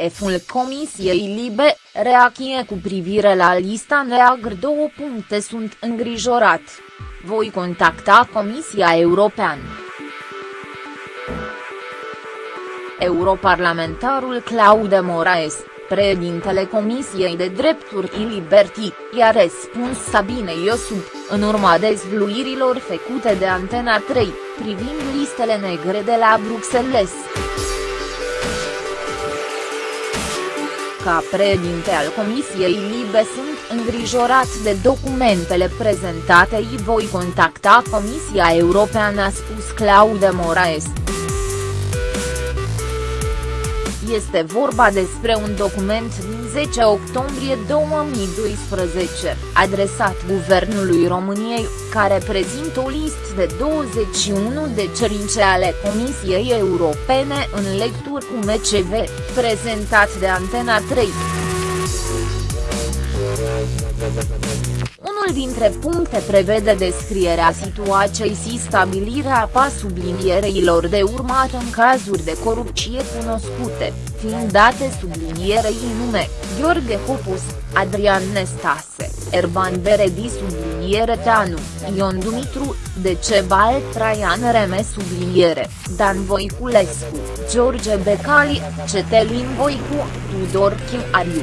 Eful Comisiei Libe, reacție cu privire la lista neagră două puncte sunt îngrijorat. Voi contacta Comisia Europeană. Europarlamentarul Claude Moraes, președintele Comisiei de Drepturi și Liberty, i-a răspuns Sabine Iosub, în urma dezvluirilor făcute de Antena 3, privind listele negre de la Bruxelles. Ca președinte al Comisiei Libe sunt îngrijorat de documentele prezentate și voi contacta Comisia Europeană a spus Claude Moraes. Este vorba despre un document din 10 octombrie 2012, adresat Guvernului României, care prezintă o listă de 21 de cerințe ale Comisiei Europene în lecturi cu MCV, prezentat de Antena 3. Unul dintre puncte prevede descrierea situației și stabilirea pa sublinierelor de urmat în cazuri de corupție cunoscute, fiind date sublinierei nume, Gheorghe Hopus, Adrian Nestase, Erban Beredi subliniere Teanu, Ion Dumitru, Decebal Traian Reme subliniere, Dan Voiculescu, George Becali, Cetelin Voicu, Tudor Ariu.